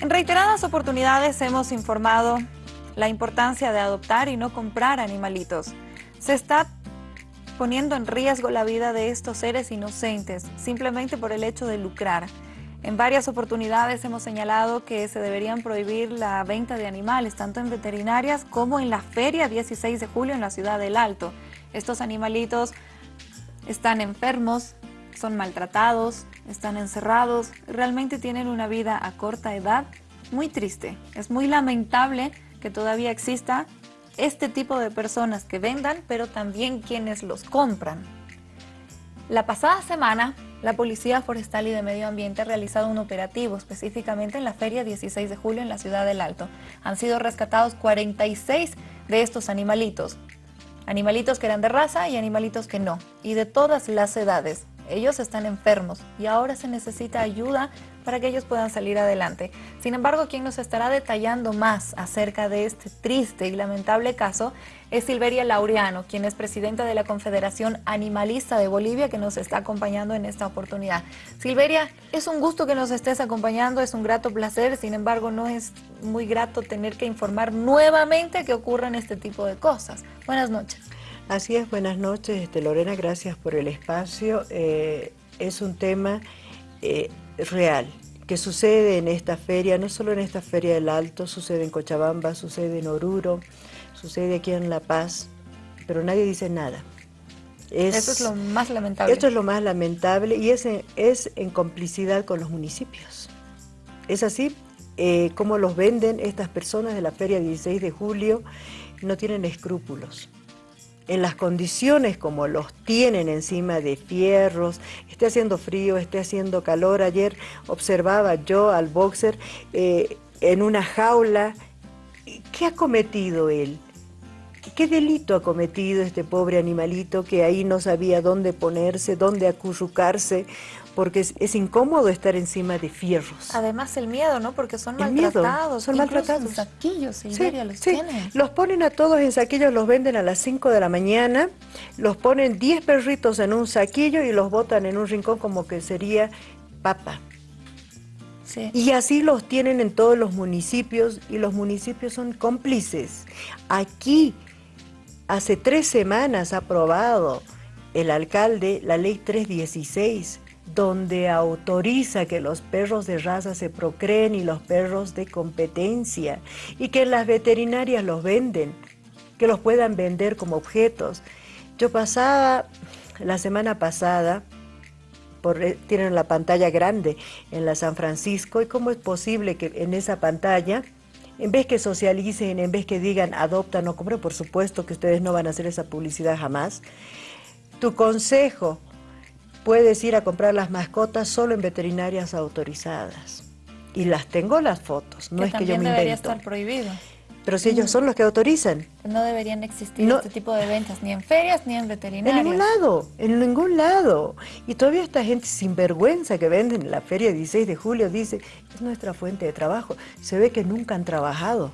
En reiteradas oportunidades hemos informado la importancia de adoptar y no comprar animalitos. Se está poniendo en riesgo la vida de estos seres inocentes, simplemente por el hecho de lucrar. En varias oportunidades hemos señalado que se deberían prohibir la venta de animales, tanto en veterinarias como en la feria 16 de julio en la ciudad del Alto. Estos animalitos están enfermos, son maltratados, están encerrados, realmente tienen una vida a corta edad muy triste. Es muy lamentable que todavía exista este tipo de personas que vendan, pero también quienes los compran. La pasada semana, la Policía Forestal y de Medio Ambiente ha realizado un operativo específicamente en la Feria 16 de julio en la Ciudad del Alto. Han sido rescatados 46 de estos animalitos. Animalitos que eran de raza y animalitos que no, y de todas las edades. Ellos están enfermos y ahora se necesita ayuda para que ellos puedan salir adelante. Sin embargo, quien nos estará detallando más acerca de este triste y lamentable caso es Silveria Laureano, quien es presidenta de la Confederación Animalista de Bolivia, que nos está acompañando en esta oportunidad. Silveria, es un gusto que nos estés acompañando, es un grato placer, sin embargo, no es muy grato tener que informar nuevamente que ocurran este tipo de cosas. Buenas noches. Así es, buenas noches, este, Lorena, gracias por el espacio. Eh, es un tema eh, real que sucede en esta feria, no solo en esta feria del Alto, sucede en Cochabamba, sucede en Oruro, sucede aquí en La Paz, pero nadie dice nada. Eso es lo más lamentable. Esto es lo más lamentable y es en, es en complicidad con los municipios. Es así eh, como los venden estas personas de la feria 16 de julio, no tienen escrúpulos en las condiciones como los tienen encima de fierros, esté haciendo frío, esté haciendo calor. Ayer observaba yo al boxer eh, en una jaula. ¿Qué ha cometido él? ¿Qué delito ha cometido este pobre animalito que ahí no sabía dónde ponerse, dónde acurrucarse? porque es, incómodo estar encima de fierros. Además el miedo, ¿no? Porque son maltratados. son maltratados. En saquillos, Silveria, los tienen. Los ponen a todos en saquillos, los venden a las 5 de la mañana, los ponen 10 perritos en un saquillo y los botan en un rincón como que sería papa. Sí. Y así los tienen en todos los municipios y los municipios son cómplices. Aquí, hace tres semanas ha aprobado el alcalde la ley 316 donde autoriza que los perros de raza se procreen y los perros de competencia, y que las veterinarias los venden, que los puedan vender como objetos. Yo pasaba la semana pasada, por, eh, tienen la pantalla grande en la San Francisco, y cómo es posible que en esa pantalla, en vez que socialicen, en vez que digan adopta, no compra, por supuesto que ustedes no van a hacer esa publicidad jamás, tu consejo puedes ir a comprar las mascotas solo en veterinarias autorizadas. Y las tengo las fotos, no es que yo me debería estar prohibido. Pero si ellos son los que autorizan. No deberían existir este tipo de ventas, ni en ferias ni en veterinarias. En ningún lado, en ningún lado. Y todavía esta gente sin vergüenza que venden en la feria 16 de julio dice, es nuestra fuente de trabajo. Se ve que nunca han trabajado.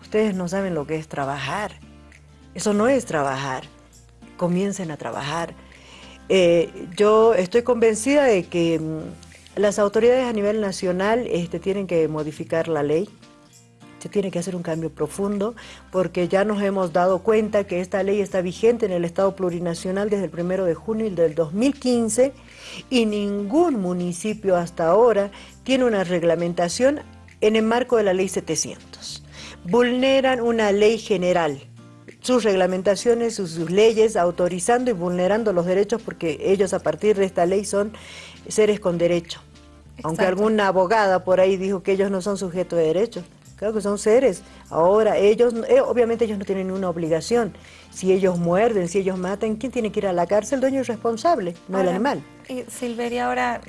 Ustedes no saben lo que es trabajar. Eso no es trabajar. Comiencen a trabajar. Eh, yo estoy convencida de que mm, las autoridades a nivel nacional este, tienen que modificar la ley, se tiene que hacer un cambio profundo, porque ya nos hemos dado cuenta que esta ley está vigente en el Estado plurinacional desde el 1 de junio del 2015 y ningún municipio hasta ahora tiene una reglamentación en el marco de la ley 700. Vulneran una ley general sus reglamentaciones, sus, leyes, autorizando y vulnerando los derechos porque ellos a partir de esta ley son seres con derecho. Aunque alguna abogada por ahí dijo que ellos no son sujetos de derechos. Claro que son seres. Ahora, ellos, eh, obviamente ellos no tienen ninguna obligación. Si ellos muerden, si ellos matan, ¿quién tiene que ir a la cárcel? El dueño es responsable, no el animal. Y Silveria, ahora,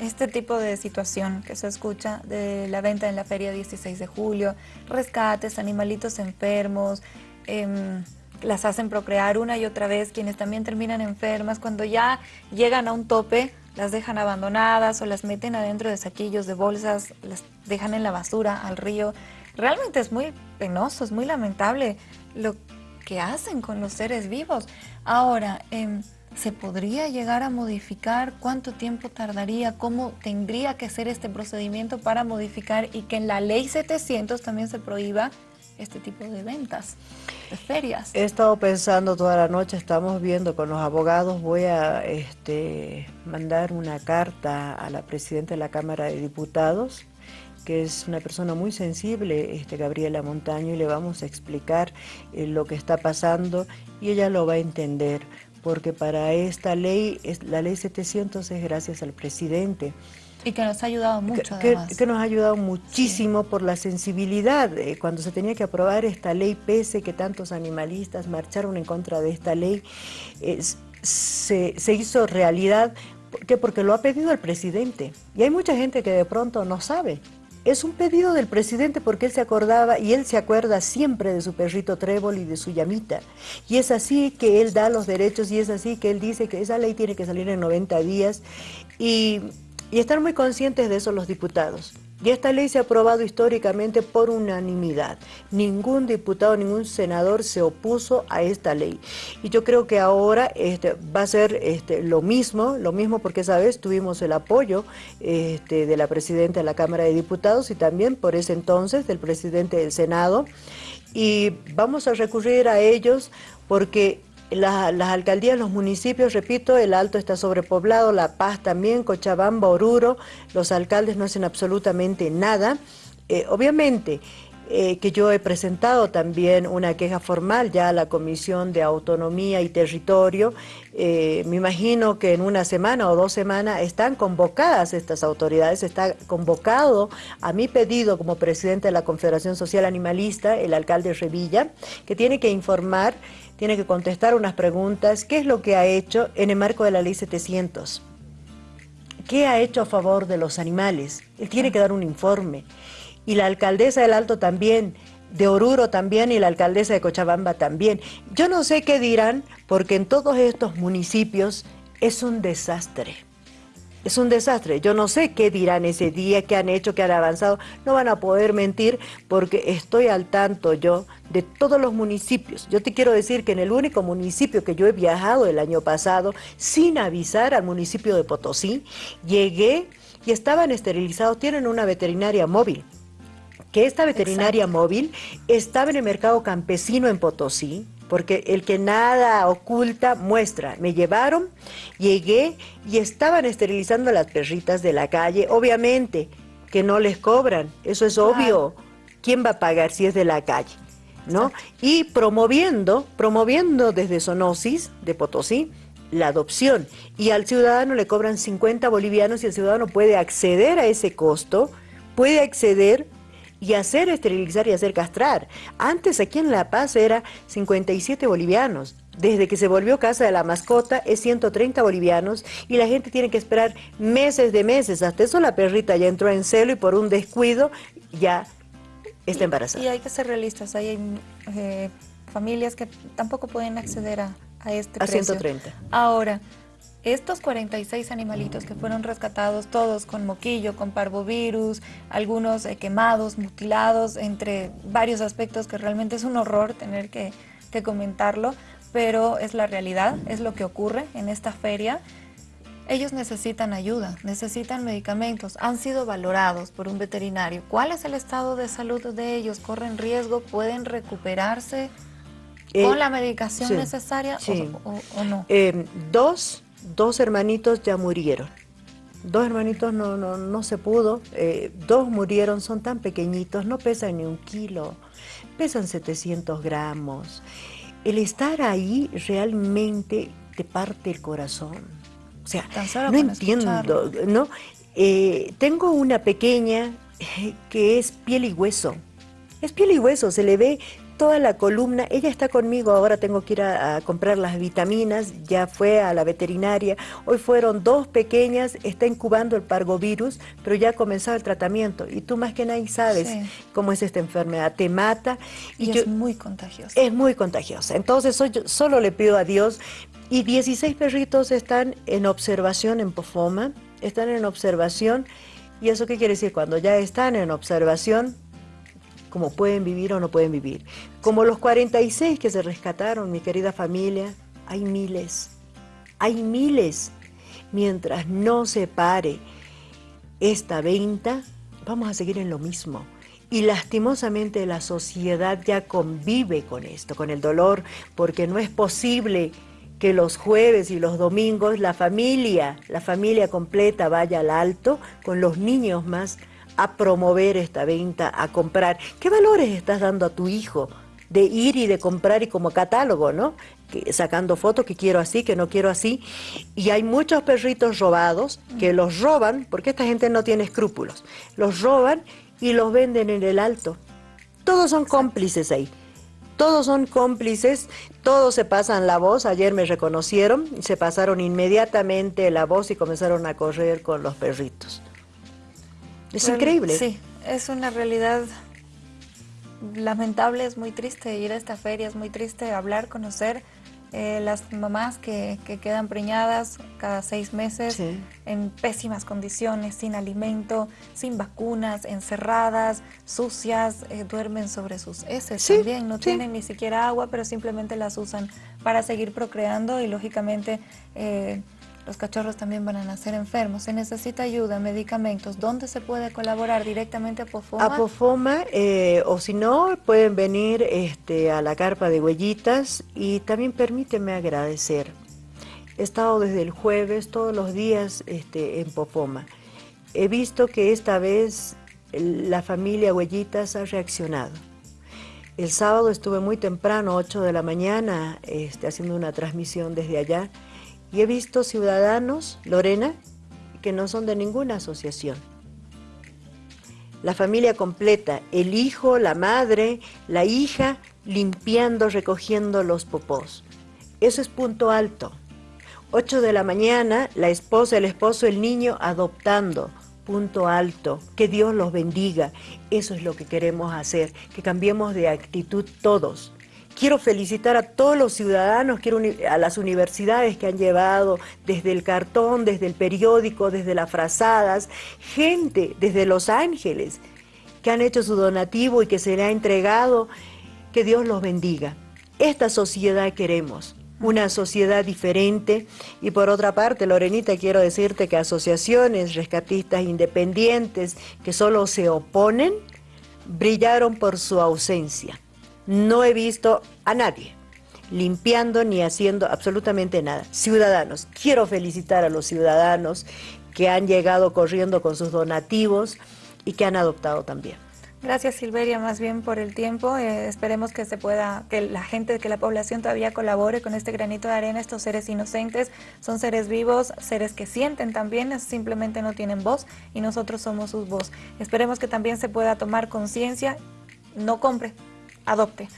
este tipo de situación que se escucha de la venta en la feria 16 de julio, rescates, animalitos enfermos, Em, las hacen procrear una y otra vez, quienes también terminan enfermas, cuando ya llegan a un tope, las dejan abandonadas o las meten adentro de saquillos, de bolsas, las dejan en la basura, al río. Realmente es muy penoso, es muy lamentable lo que hacen con los seres vivos. Ahora, em, ¿Se podría llegar a modificar? ¿Cuánto tiempo tardaría? ¿Cómo tendría que ser este procedimiento para modificar y que en la ley 700 también se prohíba este tipo de ventas, de ferias? He estado pensando toda la noche, estamos viendo con los abogados, voy a este, mandar una carta a la Presidenta de la Cámara de Diputados que es una persona muy sensible, este, Gabriela Montaño, y le vamos a explicar eh, lo que está pasando y ella lo va a entender porque para esta ley, la ley 700 es gracias al presidente. Y que nos ha ayudado mucho, que, Que, nos ha ayudado muchísimo por la sensibilidad. cuando se tenía que aprobar esta ley, pese que tantos animalistas marcharon en contra de esta ley, se, se hizo realidad. ¿Por qué? Porque lo ha pedido el presidente. Y hay mucha gente que de pronto no sabe. Es un pedido del presidente porque él se acordaba y él se acuerda siempre de su perrito Trébol y de su llamita. Y es así que él da los derechos y es así que él dice que esa ley tiene que salir en 90 días y, y estar muy conscientes de eso los diputados. Y esta ley se ha aprobado históricamente por unanimidad. Ningún diputado, ningún senador se opuso a esta ley. Y yo creo que ahora este, va a ser este, lo mismo, lo mismo porque esa vez tuvimos el apoyo este, de la presidenta de la Cámara de Diputados y también por ese entonces del presidente del Senado. Y vamos a recurrir a ellos porque las alcaldías, los municipios, repito, el Alto está sobrepoblado, La Paz también, Cochabamba, Oruro, los alcaldes no hacen absolutamente nada. Eh, obviamente eh, que yo he presentado también una queja formal ya a la Comisión de Autonomía y Territorio. Eh, me imagino que en una semana o dos semanas están convocadas estas autoridades, está convocado a mi pedido como presidente de la Confederación Social Animalista, el alcalde Revilla, que tiene que informar tiene que contestar unas preguntas. ¿Qué es lo que ha hecho en el marco de la ley 700? ¿Qué ha hecho a favor de los animales? Él tiene que dar un informe. Y la alcaldesa del Alto también, de Oruro también y la alcaldesa de Cochabamba también. Yo no sé qué dirán porque en todos estos municipios es un desastre es un desastre. Yo no sé qué dirán ese día, qué han hecho, qué han avanzado. No van a poder mentir porque estoy al tanto yo de todos los municipios. Yo te quiero decir que en el único municipio que yo he viajado el año pasado, sin avisar al municipio de Potosí, llegué y estaban esterilizados, tienen una veterinaria móvil que esta veterinaria móvil estaba en el mercado campesino en Potosí, porque el que nada oculta muestra. Me llevaron, llegué y estaban esterilizando las perritas de la calle, obviamente que no les cobran, eso es obvio. ¿Quién va a pagar si es de la calle? ¿No? Y promoviendo, promoviendo desde Sonosis de Potosí la adopción y al ciudadano le cobran 50 bolivianos y el ciudadano puede acceder a ese costo, puede acceder y hacer esterilizar y hacer castrar. Antes aquí en La Paz era 57 bolivianos. Desde que se volvió casa de la mascota es 130 bolivianos y la gente tiene que esperar meses de meses. Hasta eso la perrita ya entró en celo y por un descuido ya está embarazada. Y hay que ser realistas. Hay eh, familias que tampoco pueden acceder a, a este a precio. 130. Ahora, estos 46 animalitos que fueron rescatados, todos con moquillo, con parvovirus, algunos eh, quemados, mutilados, entre varios aspectos que realmente es un horror tener que, que comentarlo, pero es la realidad, es lo que ocurre en esta feria. Ellos necesitan ayuda, necesitan medicamentos, han sido valorados por un veterinario. ¿Cuál es el estado de salud de ellos? ¿Corren riesgo? ¿Pueden recuperarse con eh, la medicación necesaria O, no? Eh, dos dos hermanitos ya murieron. Dos hermanitos no, no, no se pudo, eh, dos murieron, son tan pequeñitos, no pesan ni un kilo, pesan 700 gramos. El estar ahí realmente te parte el corazón. O sea, no entiendo, ¿no? Eh, tengo una pequeña que es piel y hueso. Es piel y hueso, se le ve toda la columna, ella está conmigo, ahora tengo que ir a, comprar las vitaminas, ya fue a la veterinaria, hoy fueron dos pequeñas, está incubando el pargovirus, pero ya ha comenzado el tratamiento. Y tú más que nadie sabes cómo es esta enfermedad, te mata. Y, es muy contagiosa. Es muy contagiosa, entonces yo solo le pido a Dios. Y 16 perritos están en observación en Pofoma, están en observación. Y eso qué quiere decir, cuando ya están en observación como pueden vivir o no pueden vivir. Como los 46 que se rescataron, mi querida familia, hay miles. Hay miles. Mientras no se pare esta venta, vamos a seguir en lo mismo. Y lastimosamente la sociedad ya convive con esto, con el dolor, porque no es posible que los jueves y los domingos la familia, la familia completa vaya al alto con los niños más a promover esta venta, a comprar. ¿Qué valores estás dando a tu hijo de ir y de comprar y como catálogo, ¿no? sacando fotos que quiero así, que no quiero así. Y hay muchos perritos robados que los roban, porque esta gente no tiene escrúpulos, los roban y los venden en el alto. Todos son cómplices ahí. Todos son cómplices, todos se pasan la voz. Ayer me reconocieron, se pasaron inmediatamente la voz y comenzaron a correr con los perritos. Es increíble. Sí, es una realidad lamentable, es muy triste ir a esta feria, es muy triste hablar, conocer eh, las mamás que, quedan preñadas cada seis meses en pésimas condiciones, sin alimento, sin vacunas, encerradas, sucias, eh, duermen sobre sus heces también, no tienen ni siquiera agua, pero simplemente las usan para seguir procreando y lógicamente eh, los cachorros también van a nacer enfermos. Se necesita ayuda, medicamentos. ¿Dónde se puede colaborar? ¿Directamente a Pofoma? A Pofoma, eh, o si no, pueden venir este, a la carpa de huellitas y también permíteme agradecer. He estado desde el jueves todos los días este, en Pofoma. He visto que esta vez la familia Huellitas ha reaccionado. El sábado estuve muy temprano, 8 de la mañana, este, haciendo una transmisión desde allá y he visto ciudadanos, Lorena, que no son de ninguna asociación. La familia completa, el hijo, la madre, la hija, limpiando, recogiendo los popós. Eso es punto alto. 8 de la mañana, la esposa, el esposo, el niño adoptando. Punto alto. Que Dios los bendiga. Eso es lo que queremos hacer. Que cambiemos de actitud todos. Quiero felicitar a todos los ciudadanos, quiero a las universidades que han llevado desde el cartón, desde el periódico, desde las frazadas, gente desde Los Ángeles que han hecho su donativo y que se le ha entregado. Que Dios los bendiga. Esta sociedad queremos, una sociedad diferente. Y por otra parte, Lorenita, quiero decirte que asociaciones rescatistas independientes que solo se oponen, brillaron por su ausencia no he visto a nadie limpiando ni haciendo absolutamente nada. Ciudadanos, quiero felicitar a los ciudadanos que han llegado corriendo con sus donativos y que han adoptado también. Gracias Silveria, más bien por el tiempo. Eh, esperemos que se pueda, que la gente, que la población todavía colabore con este granito de arena. Estos seres inocentes son seres vivos, seres que sienten también, simplemente no tienen voz y nosotros somos sus voz. Esperemos que también se pueda tomar conciencia. No compre, adopte.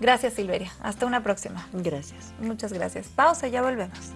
Gracias Silveria, hasta una próxima. Gracias. Muchas gracias. Pausa, ya volvemos.